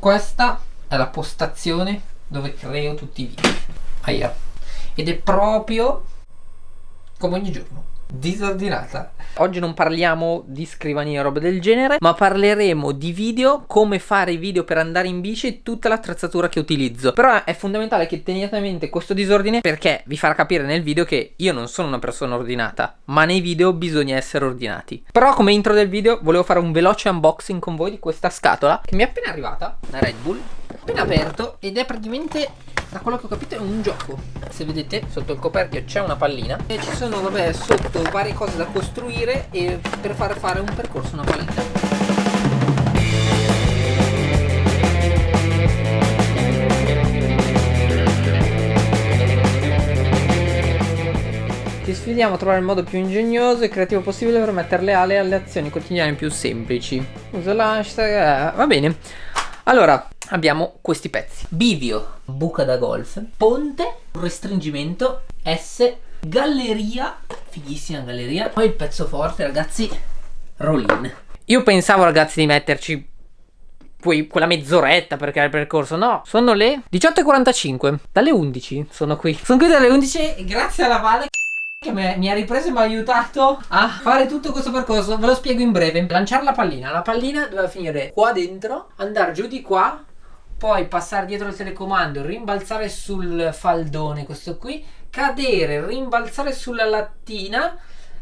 Questa è la postazione dove creo tutti i video. Aia. Ed è proprio come ogni giorno disordinata. Oggi non parliamo di scrivania o roba del genere, ma parleremo di video, come fare i video per andare in bici e tutta l'attrezzatura che utilizzo. Però è fondamentale che teniate a mente questo disordine perché vi farà capire nel video che io non sono una persona ordinata, ma nei video bisogna essere ordinati. Però come intro del video volevo fare un veloce unboxing con voi di questa scatola che mi è appena arrivata, una Red Bull, appena aperto ed è praticamente da quello che ho capito è un gioco se vedete sotto il coperchio c'è una pallina e ci sono vabbè sotto varie cose da costruire e per far fare un percorso una pallina Ti sfidiamo a trovare il modo più ingegnoso e creativo possibile per mettere le ali alle azioni quotidiane più semplici. Usa l'hashtag... Eh, va bene. Allora, abbiamo questi pezzi. Bivio, buca da golf, ponte, restringimento, S, galleria, fighissima galleria. Poi il pezzo forte, ragazzi, roll-in. Io pensavo, ragazzi, di metterci poi quella mezz'oretta per creare il percorso. No, sono le 18.45. Dalle 11 sono qui. Sono qui dalle 11 e grazie alla Vale che mi ha ripreso e mi ha aiutato a fare tutto questo percorso. Ve lo spiego in breve. Lanciare la pallina. La pallina doveva finire qua dentro, andare giù di qua poi passare dietro il telecomando, rimbalzare sul faldone, questo qui, cadere, rimbalzare sulla lattina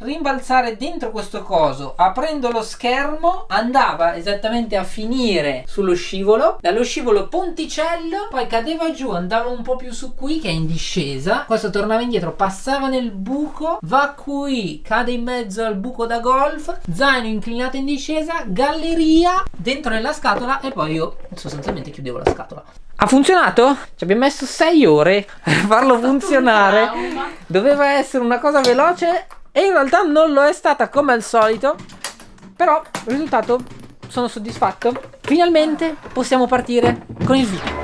rimbalzare dentro questo coso aprendo lo schermo andava esattamente a finire sullo scivolo dallo scivolo ponticello poi cadeva giù andava un po' più su qui che è in discesa questo tornava indietro passava nel buco va qui cade in mezzo al buco da golf zaino inclinato in discesa galleria dentro nella scatola e poi io sostanzialmente chiudevo la scatola ha funzionato? Ci abbiamo messo 6 ore per farlo funzionare. Doveva essere una cosa veloce e in realtà non lo è stata come al solito Però risultato sono soddisfatto. Finalmente possiamo partire con il video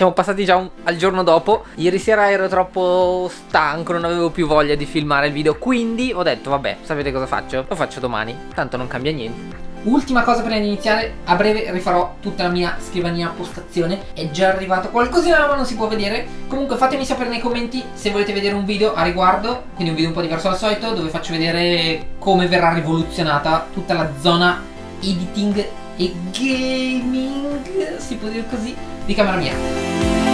siamo passati già un, al giorno dopo. Ieri sera ero troppo stanco Non avevo più voglia di filmare il video. Quindi ho detto vabbè sapete cosa faccio? Lo faccio domani. Tanto non cambia niente. Ultima cosa prima di iniziare, a breve rifarò tutta la mia scrivania postazione. È già arrivato qualcosina ma non si può vedere. Comunque fatemi sapere nei commenti se volete vedere un video a riguardo Quindi un video un po' diverso dal solito Dove faccio vedere come verrà rivoluzionata tutta la zona editing e gaming Si può dire così di camera mia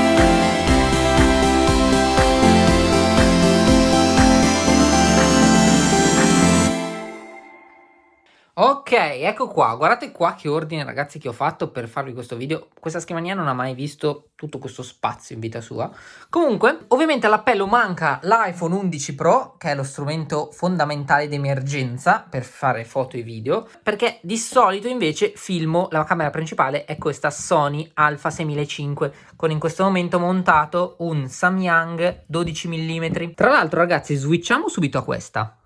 Ok, ecco qua, guardate qua che ordine ragazzi che ho fatto per farvi questo video. Questa scrivania non ha mai visto tutto questo spazio in vita sua. Comunque, ovviamente all'appello manca l'iPhone 11 Pro Che è lo strumento fondamentale d'emergenza per fare foto e video Perché di solito invece filmo, la camera principale è questa Sony Alpha 6005 Con in questo momento montato un Samyang 12 mm Tra l'altro ragazzi switchiamo subito a questa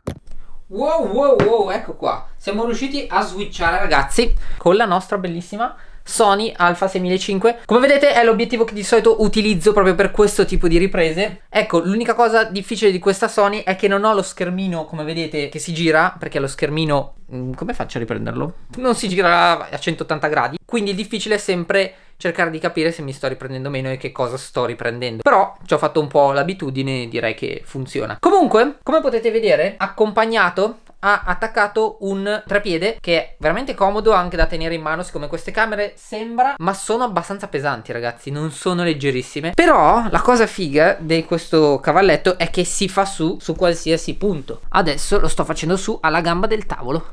Wow, wow, wow, ecco qua. Siamo riusciti a switchare, ragazzi, con la nostra bellissima Sony Alpha 6005 Come vedete è l'obiettivo che di solito utilizzo proprio per questo tipo di riprese. Ecco l'unica cosa difficile di questa Sony è che non ho lo schermino come vedete che si gira Perché lo schermino, mm, come faccio a riprenderlo? Non si gira a 180 gradi. Quindi il difficile è sempre cercare di capire se mi sto riprendendo meno e che cosa sto riprendendo. Però ci ho fatto un po' l'abitudine e direi che funziona. Comunque come potete vedere accompagnato ha attaccato un trapiede che è veramente comodo anche da tenere in mano siccome queste camere sembra ma sono abbastanza pesanti ragazzi non sono leggerissime. Però la cosa figa di questo cavalletto è che si fa su su qualsiasi punto. Adesso lo sto facendo su alla gamba del tavolo.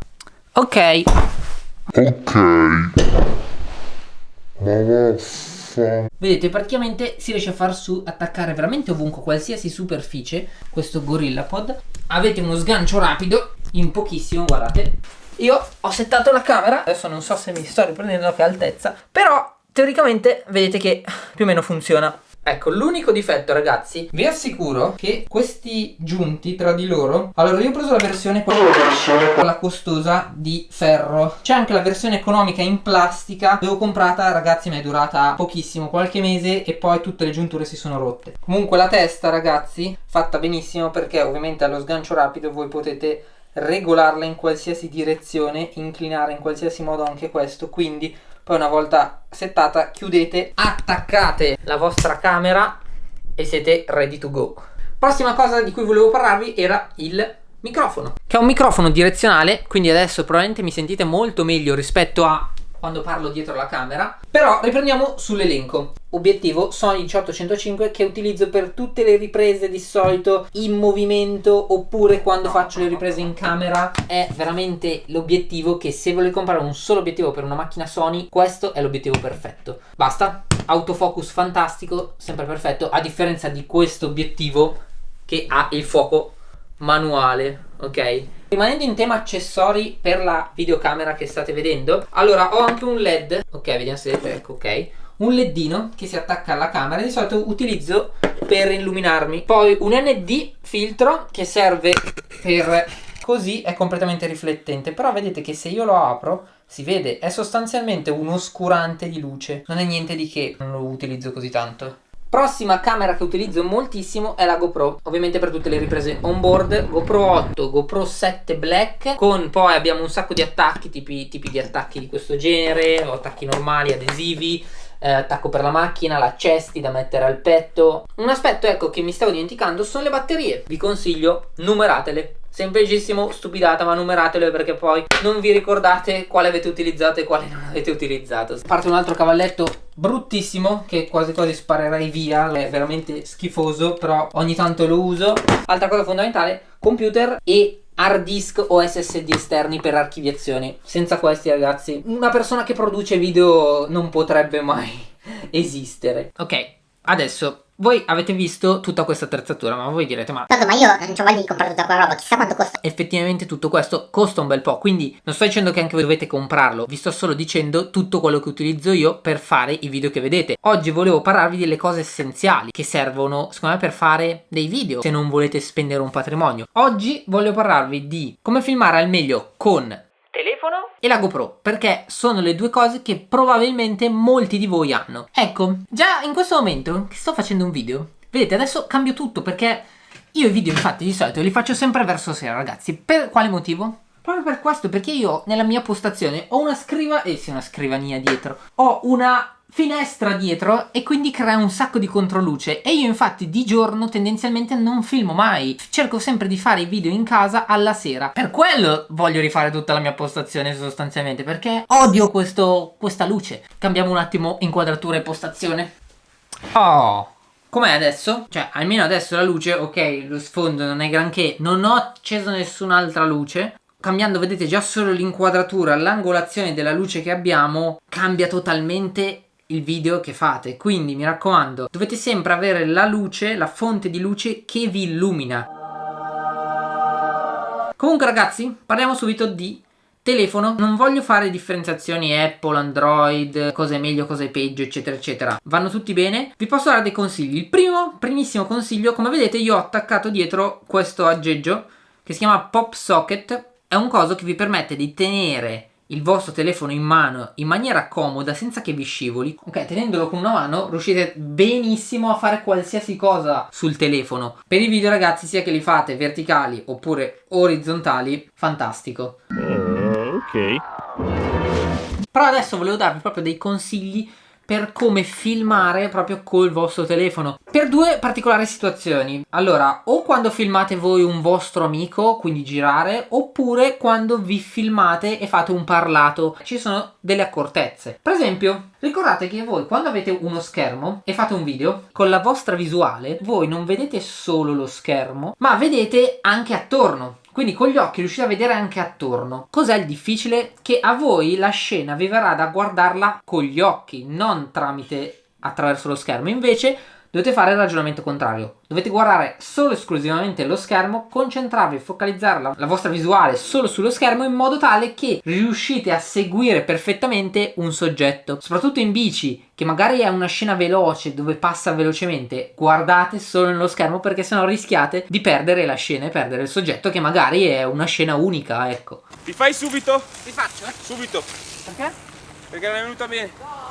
Ok. Ok Vedete praticamente si riesce a far su attaccare veramente ovunque qualsiasi superficie questo GorillaPod avete uno sgancio rapido in pochissimo guardate. Io ho settato la camera adesso non so se mi sto riprendendo a che altezza però teoricamente vedete che più o meno funziona Ecco, l'unico difetto ragazzi, vi assicuro che questi giunti tra di loro, allora io ho preso la versione quella costosa di ferro, c'è anche la versione economica in plastica, l'avevo comprata ragazzi mi è durata pochissimo, qualche mese e poi tutte le giunture si sono rotte. Comunque la testa ragazzi, fatta benissimo perché ovviamente allo sgancio rapido voi potete regolarla in qualsiasi direzione, inclinare in qualsiasi modo anche questo, quindi poi una volta settata chiudete, attaccate la vostra camera e siete ready to go. Prossima cosa di cui volevo parlarvi era il microfono, che è un microfono direzionale, quindi adesso probabilmente mi sentite molto meglio rispetto a quando parlo dietro la camera. Però riprendiamo sull'elenco. Obiettivo Sony 1805 che utilizzo per tutte le riprese di solito in movimento oppure quando faccio le riprese in camera. È veramente l'obiettivo che se volete comprare un solo obiettivo per una macchina Sony questo è l'obiettivo perfetto. Basta. Autofocus fantastico sempre perfetto a differenza di questo obiettivo che ha il fuoco manuale ok? Rimanendo in tema accessori per la videocamera che state vedendo allora ho anche un led ok vediamo se vedete ecco ok un ledino che si attacca alla camera di solito utilizzo per illuminarmi. Poi un nd filtro che serve per così è completamente riflettente però vedete che se io lo apro si vede è sostanzialmente un oscurante di luce. Non è niente di che non lo utilizzo così tanto Prossima camera che utilizzo moltissimo è la GoPro, ovviamente per tutte le riprese on board, GoPro 8, GoPro 7 Black, con poi abbiamo un sacco di attacchi, tipi, tipi di attacchi di questo genere, attacchi normali, adesivi, eh, attacco per la macchina, la cesti da mettere al petto. Un aspetto ecco che mi stavo dimenticando sono le batterie, vi consiglio numeratele. Semplicissimo, stupidata, ma numeratele perché poi non vi ricordate quale avete utilizzato e quale non avete utilizzato. Parte un altro cavalletto bruttissimo che quasi quasi sparerei via, è veramente schifoso, però ogni tanto lo uso. Altra cosa fondamentale, computer e hard disk o SSD esterni per archiviazione. Senza questi ragazzi, una persona che produce video non potrebbe mai esistere. Ok, adesso voi avete visto tutta questa attrezzatura, ma voi direte, ma... Tanto, ma io non ho voglia di comprare tutta quella roba, chissà quanto costa. Effettivamente tutto questo costa un bel po', quindi non sto dicendo che anche voi dovete comprarlo, vi sto solo dicendo tutto quello che utilizzo io per fare i video che vedete. Oggi volevo parlarvi delle cose essenziali che servono, secondo me, per fare dei video, se non volete spendere un patrimonio. Oggi voglio parlarvi di come filmare al meglio con e la GoPro perché sono le due cose che probabilmente molti di voi hanno. Ecco, già in questo momento che sto facendo un video, vedete adesso cambio tutto perché io i video infatti di solito li faccio sempre verso sera ragazzi. Per quale motivo? Proprio per questo, perché io nella mia postazione ho una scriva, eh sì una scrivania dietro, ho una finestra dietro e quindi crea un sacco di controluce. E io infatti di giorno tendenzialmente non filmo mai. Cerco sempre di fare i video in casa alla sera. Per quello voglio rifare tutta la mia postazione sostanzialmente perché odio questo, questa luce. Cambiamo un attimo inquadratura e postazione. Oh Com'è adesso? Cioè, almeno adesso la luce, ok, lo sfondo non è granché, non ho acceso nessun'altra luce. Cambiando, vedete, già solo l'inquadratura, l'angolazione della luce che abbiamo cambia totalmente il video che fate. Quindi mi raccomando dovete sempre avere la luce la fonte di luce che vi illumina. Comunque ragazzi parliamo subito di telefono. Non voglio fare differenziazioni Apple, Android, cosa è meglio, cosa è peggio eccetera eccetera. Vanno tutti bene. Vi posso dare dei consigli. Il primo, primissimo consiglio come vedete io ho attaccato dietro questo aggeggio che si chiama Pop Socket. È un coso che vi permette di tenere il vostro telefono in mano in maniera comoda senza che vi scivoli. Ok tenendolo con una mano riuscite benissimo a fare qualsiasi cosa sul telefono. Per i video ragazzi sia che li fate verticali oppure orizzontali fantastico. Uh, ok. Però adesso volevo darvi proprio dei consigli per come filmare proprio col vostro telefono per due particolari situazioni. Allora o quando filmate voi un vostro amico quindi girare oppure quando vi filmate e fate un parlato. Ci sono delle accortezze. Per esempio ricordate che voi quando avete uno schermo e fate un video con la vostra visuale voi non vedete solo lo schermo ma vedete anche attorno quindi con gli occhi riuscite a vedere anche attorno. Cos'è il difficile? Che a voi la scena vi verrà da guardarla con gli occhi, non tramite attraverso lo schermo. Invece dovete fare il ragionamento contrario. Dovete guardare solo e esclusivamente lo schermo, concentrarvi, focalizzare la, la vostra visuale solo sullo schermo in modo tale che riuscite a seguire perfettamente un soggetto. Soprattutto in bici, che magari è una scena veloce dove passa velocemente, guardate solo nello schermo perché sennò rischiate di perdere la scena e perdere il soggetto che magari è una scena unica, ecco. Ti fai subito? Ti faccio? Subito. Perché? Perché non è venuta bene.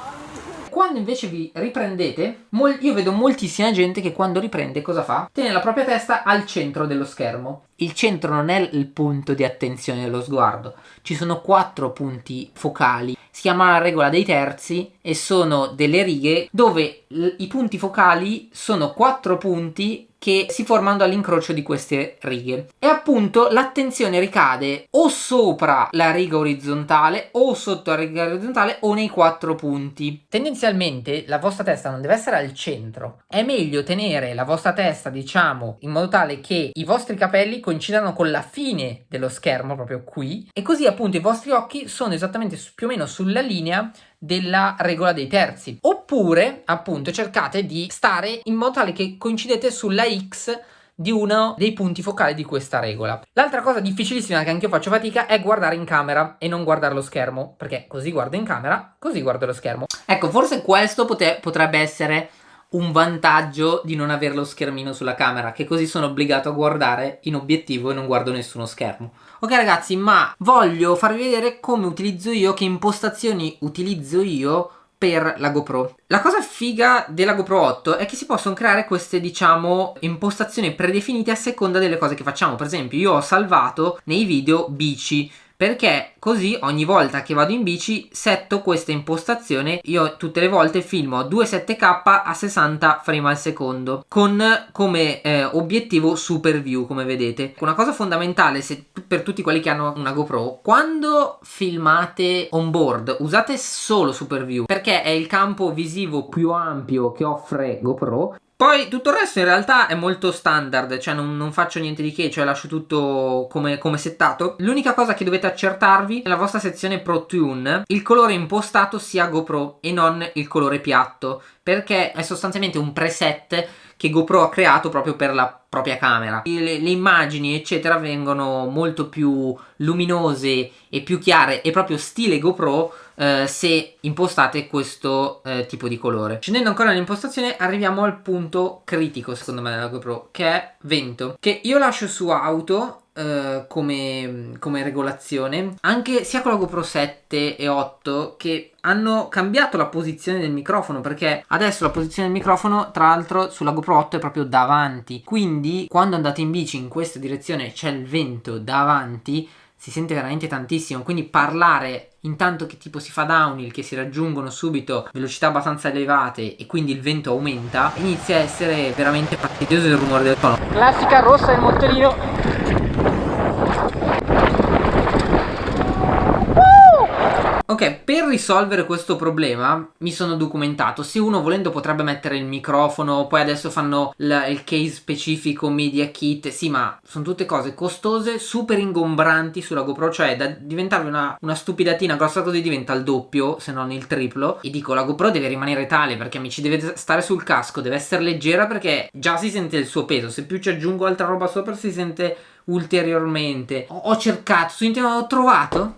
Quando invece vi riprendete, io vedo moltissima gente che quando riprende cosa fa? Tiene la propria testa al centro dello schermo. Il centro non è il punto di attenzione dello sguardo, ci sono quattro punti focali. Si chiama la regola dei terzi e sono delle righe dove i punti focali sono quattro punti che si formano all'incrocio di queste righe. E appunto l'attenzione ricade o sopra la riga orizzontale o sotto la riga orizzontale o nei quattro punti. Tendenzialmente la vostra testa non deve essere al centro. È meglio tenere la vostra testa diciamo in modo tale che i vostri capelli coincidano con la fine dello schermo proprio qui. E così appunto i vostri occhi sono esattamente più o meno sulla linea della regola dei terzi oppure appunto cercate di stare in modo tale che coincidete sulla x di uno dei punti focali di questa regola. L'altra cosa difficilissima che anche io faccio fatica è guardare in camera e non guardare lo schermo, perché così guardo in camera, così guardo lo schermo. Ecco, forse questo potrebbe essere un vantaggio di non avere lo schermino sulla camera, che così sono obbligato a guardare in obiettivo e non guardo nessuno schermo. Ok ragazzi, ma voglio farvi vedere come utilizzo io, che impostazioni utilizzo io per la GoPro. La cosa figa della GoPro 8 è che si possono creare queste, diciamo, impostazioni predefinite a seconda delle cose che facciamo. Per esempio, io ho salvato nei video bici perché così ogni volta che vado in bici setto questa impostazione io tutte le volte filmo 2.7k a 60 frame al secondo con come eh, obiettivo super view come vedete. Una cosa fondamentale se, per tutti quelli che hanno una GoPro quando filmate on board usate solo super view perché è il campo visivo più ampio che offre GoPro poi tutto il resto in realtà è molto standard, cioè non, non faccio niente di che, cioè lascio tutto come, come settato. L'unica cosa che dovete accertarvi nella vostra sezione Pro Tune, il colore impostato sia GoPro e non il colore piatto, perché è sostanzialmente un preset che GoPro ha creato proprio per la propria camera. Le, le, immagini eccetera vengono molto più luminose e più chiare e proprio stile GoPro eh, se impostate questo eh, tipo di colore. Scendendo ancora nell'impostazione arriviamo al punto critico secondo me della GoPro che è vento che io lascio su auto Uh, come, come, regolazione anche sia con la GoPro 7 e 8 che hanno cambiato la posizione del microfono perché adesso la posizione del microfono tra l'altro sulla GoPro 8 è proprio davanti. Quindi quando andate in bici in questa direzione c'è il vento davanti si sente veramente tantissimo. Quindi parlare intanto che tipo si fa downhill che si raggiungono subito velocità abbastanza elevate e quindi il vento aumenta inizia a essere veramente fastidioso il rumore del tono. Classica rossa del motorino Ok, per risolvere questo problema mi sono documentato. Se uno volendo potrebbe mettere il microfono, poi adesso fanno il case specifico media kit. Sì, ma sono tutte cose costose, super ingombranti sulla GoPro. Cioè, da diventarvi una, una stupidatina grossa così diventa il doppio, se non il triplo. E dico, la GoPro deve rimanere tale perché mi ci deve stare sul casco, deve essere leggera perché già si sente il suo peso. Se più ci aggiungo altra roba sopra si sente ulteriormente. Ho, ho cercato, su internet ho trovato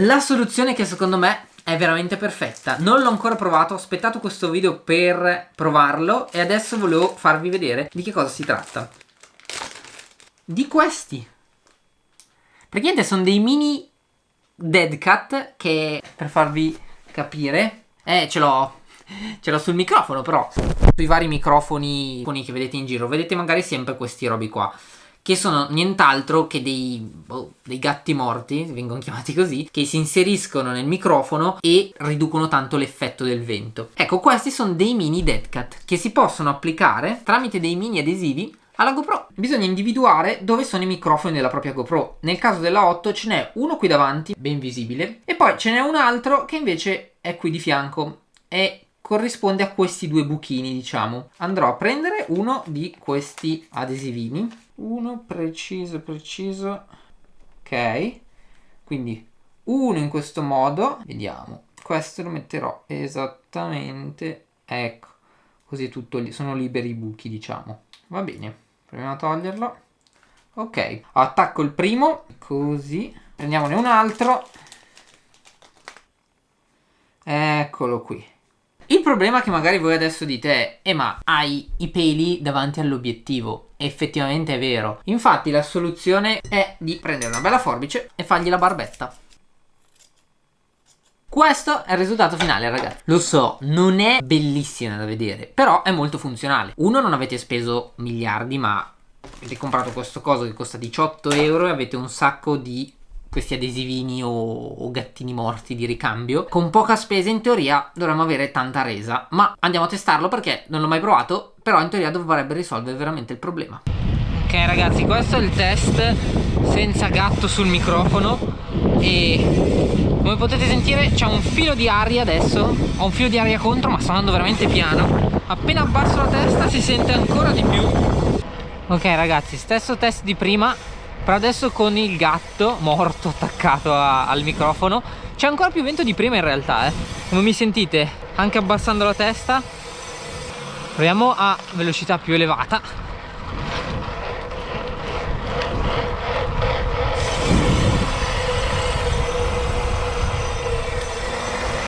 la soluzione che secondo me è veramente perfetta. Non l'ho ancora provato, ho aspettato questo video per provarlo e adesso volevo farvi vedere di che cosa si tratta. Di questi. Praticamente sono dei mini dead cat che per farvi capire, eh ce l'ho ce l'ho sul microfono però sui vari microfoni che vedete in giro vedete magari sempre questi robi qua che sono nient'altro che dei, boh, dei, gatti morti, vengono chiamati così, che si inseriscono nel microfono e riducono tanto l'effetto del vento. Ecco, questi sono dei mini dead cat che si possono applicare tramite dei mini adesivi alla GoPro. Bisogna individuare dove sono i microfoni della propria GoPro. Nel caso della 8 ce n'è uno qui davanti, ben visibile, e poi ce n'è un altro che invece è qui di fianco e corrisponde a questi due buchini, diciamo. Andrò a prendere uno di questi adesivini uno preciso preciso. Ok. Quindi uno in questo modo. Vediamo. Questo lo metterò esattamente ecco così tutto li- sono liberi i buchi diciamo. Va bene proviamo a toglierlo. Ok attacco il primo così. Prendiamone un altro. Eccolo qui. Il problema che magari voi adesso dite è eh ma hai i peli davanti all'obiettivo effettivamente è vero. Infatti la soluzione è di prendere una bella forbice e fargli la barbetta. Questo è il risultato finale ragazzi. Lo so, non è bellissima da vedere Però è molto funzionale. Uno, non avete speso miliardi ma Avete comprato questo coso che costa 18 euro E avete un sacco di questi adesivini o, o, gattini morti di ricambio. Con poca spesa in teoria dovremmo avere tanta resa Ma andiamo a testarlo perché non l'ho mai provato Però in teoria dovrebbe risolvere veramente il problema. Ok ragazzi questo è il test senza gatto sul microfono E come potete sentire c'è un filo di aria adesso Ho un filo di aria contro ma sto andando veramente piano. Appena abbasso la testa si sente ancora di più. Ok ragazzi stesso test di prima Però adesso con il gatto morto attaccato a, al microfono C'è ancora più vento di prima in realtà eh. Come mi sentite? Anche abbassando la testa. Proviamo a velocità più elevata.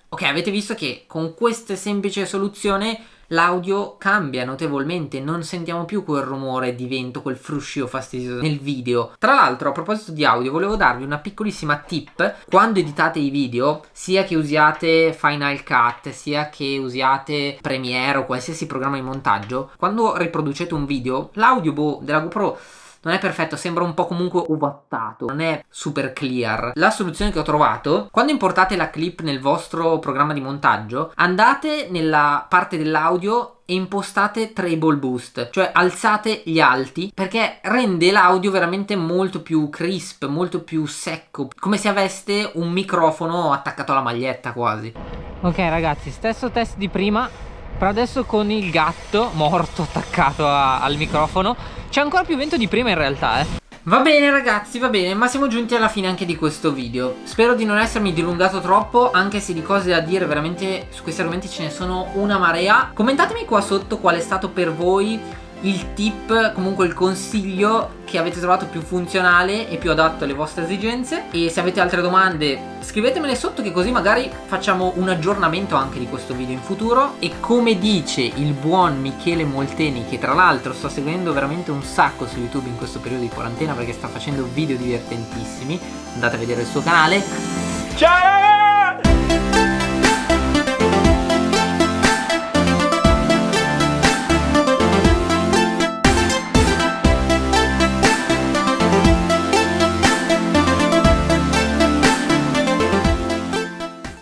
Ok, avete visto che con questa semplice soluzione l'audio cambia notevolmente, non sentiamo più quel rumore di vento, quel fruscio fastidioso nel video. Tra l'altro, a proposito di audio, volevo darvi una piccolissima tip. Quando editate i video, sia che usiate Final Cut, sia che usiate Premiere o qualsiasi programma di montaggio, quando riproducete un video, l'audio boh, della GoPro non è perfetto, sembra un po' comunque uvattato, non è super clear. La soluzione che ho trovato, quando importate la clip nel vostro programma di montaggio, andate nella parte dell'audio e impostate treble boost, cioè alzate gli alti perché rende l'audio veramente molto più crisp, molto più secco, come se aveste un microfono attaccato alla maglietta quasi. Ok ragazzi, stesso test di prima, però adesso con il gatto morto attaccato a, al microfono c'è ancora più vento di prima in realtà eh. Va bene ragazzi, va bene, ma siamo giunti alla fine anche di questo video. Spero di non essermi dilungato troppo, anche se di cose da dire veramente su questi argomenti ce ne sono una marea. Commentatemi qua sotto qual è stato per voi il tip, comunque il consiglio che avete trovato più funzionale e più adatto alle vostre esigenze. E se avete altre domande scrivetemele sotto che così magari facciamo un aggiornamento anche di questo video in futuro. E come dice il buon Michele Molteni che tra l'altro sto seguendo veramente un sacco su YouTube in questo periodo di quarantena perché sta facendo video divertentissimi andate a vedere il suo canale. Ciao!